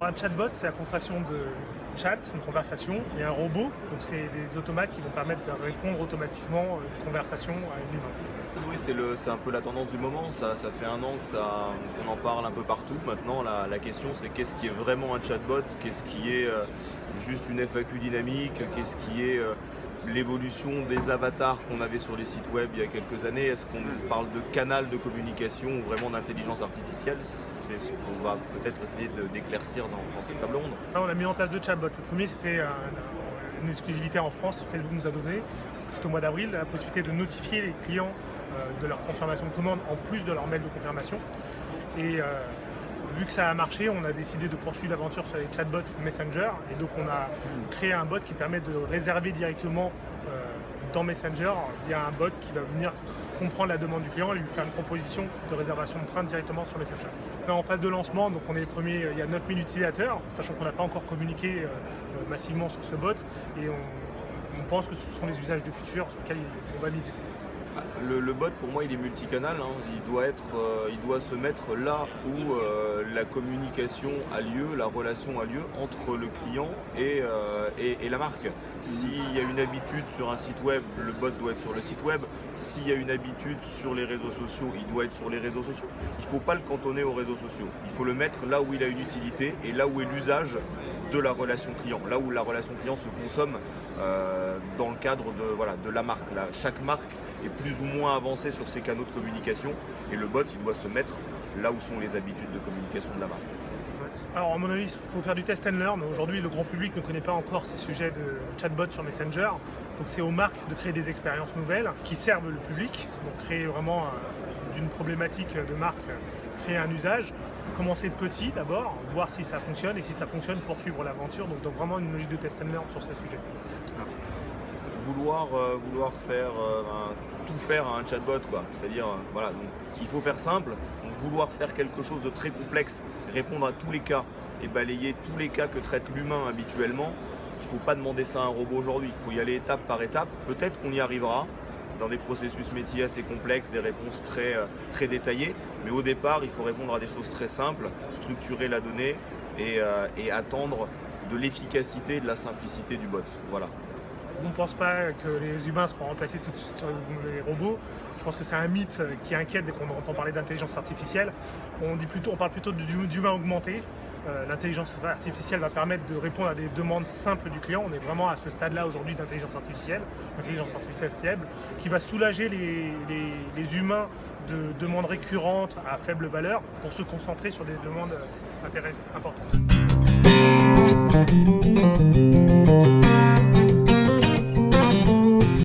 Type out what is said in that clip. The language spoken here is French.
Un chatbot, c'est la contraction de chat, une conversation, et un robot, donc c'est des automates qui vont permettre de répondre automatiquement à une conversation à une humain. Oui, c'est un peu la tendance du moment, ça, ça fait un an qu'on en parle un peu partout. Maintenant, la, la question c'est qu'est-ce qui est vraiment un chatbot, qu'est-ce qui est euh, juste une FAQ dynamique, qu'est-ce qui est euh, l'évolution des avatars qu'on avait sur les sites web il y a quelques années? Est-ce qu'on parle de canal de communication ou vraiment d'intelligence artificielle? C'est ce qu'on va peut-être essayer d'éclaircir dans, cette table ronde. on a mis en place deux chatbots. Le premier, c'était une exclusivité en France, Facebook nous a donné, c'est au mois d'avril, la possibilité de notifier les clients euh, de leur confirmation de commande en plus de leur mail de confirmation. Et euh, vu que ça a marché, on a décidé de poursuivre l'aventure sur les chatbots Messenger. Et donc on a créé un bot qui permet de réserver directement euh, dans Messenger via un bot qui va venir comprendre la demande du client et lui faire une proposition de réservation de train directement sur Messenger. On est en phase de lancement, donc on est les premiers, il y a 9000 utilisateurs, sachant qu'on n'a pas encore communiqué euh, euh, massivement sur ce bot et on, pense que ce sont les usages de futur sur lesquels on va miser. Le, bot, pour moi, il est multicanal. Hein. Il, doit être, euh, il doit se mettre là où euh, la communication a lieu, la relation a lieu entre le client et, euh, et, la marque. S'il y a une habitude sur un site web, le bot doit être sur le site web. S'il y a une habitude sur les réseaux sociaux, il doit être sur les réseaux sociaux. Il ne faut pas le cantonner aux réseaux sociaux. Il faut le mettre là où il a une utilité et là où est l'usage de la relation client, là où la relation client se consomme dans le cadre de, la marque. chaque marque est plus ou moins avancé sur ses canaux de communication et le bot doit se mettre là où sont les habitudes de communication de la marque. Alors à mon avis, il faut faire du test and learn. Aujourd'hui, le grand public ne connaît pas encore ces sujets de chatbot sur Messenger. Donc c'est aux marques de créer des expériences nouvelles qui servent le public. Donc créer vraiment euh, d'une problématique de marque, créer un usage. Commencer petit d'abord, voir si ça fonctionne et si ça fonctionne, poursuivre l'aventure. Donc, donc vraiment une logique de test and learn sur ces sujets vouloir, euh, vouloir faire euh, tout faire à un chatbot. C'est-à-dire euh, voilà, il faut faire simple, donc vouloir faire quelque chose de très complexe, répondre à tous les cas et balayer tous les cas que traite l'humain habituellement, il ne faut pas demander ça à un robot aujourd'hui, il faut y aller étape par étape, peut-être qu'on y arrivera dans des processus métiers assez complexes, des réponses très, très détaillées, mais au départ il faut répondre à des choses très simples, structurer la donnée et, et attendre de l'efficacité et de la simplicité du bot. Voilà on ne pense pas que les humains seront remplacés tout de suite sur les robots. Je pense que c'est un mythe qui inquiète dès qu'on entend parler d'intelligence artificielle. On, parle plutôt d'humain augmenté. Euh, l'intelligence artificielle va permettre de répondre à des demandes simples du client. On est vraiment à ce stade-là aujourd'hui d'intelligence artificielle, intelligence artificielle fiable, qui va soulager les, les, humains de demandes récurrentes à faible valeur pour se concentrer sur des demandes importantes.